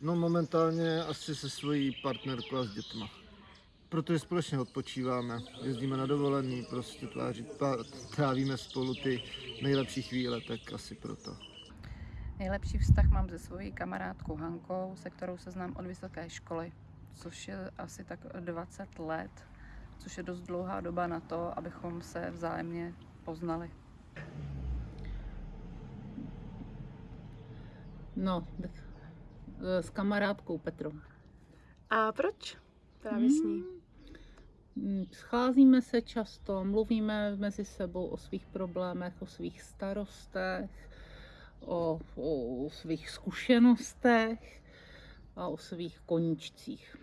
No momentálně asi se svojí partnerkou a s dětma. Protože společně odpočíváme, jezdíme na dovolený, prostě tváří, tvá- trávíme spolu ty nejlepší chvíle, tak asi proto. Nejlepší vztah mám se svojí kamarádkou Hankou, se kterou se znám od vysoké školy, což je asi tak 20 let, což je dost dlouhá doba na to, abychom se vzájemně poznali. No, tak s kamarádkou Petrou. A proč právě s ní? Mm, Scházíme se často, mluvíme mezi sebou o svých problémech, o svých starostech, o, o svých zkušenostech a o svých koníčcích.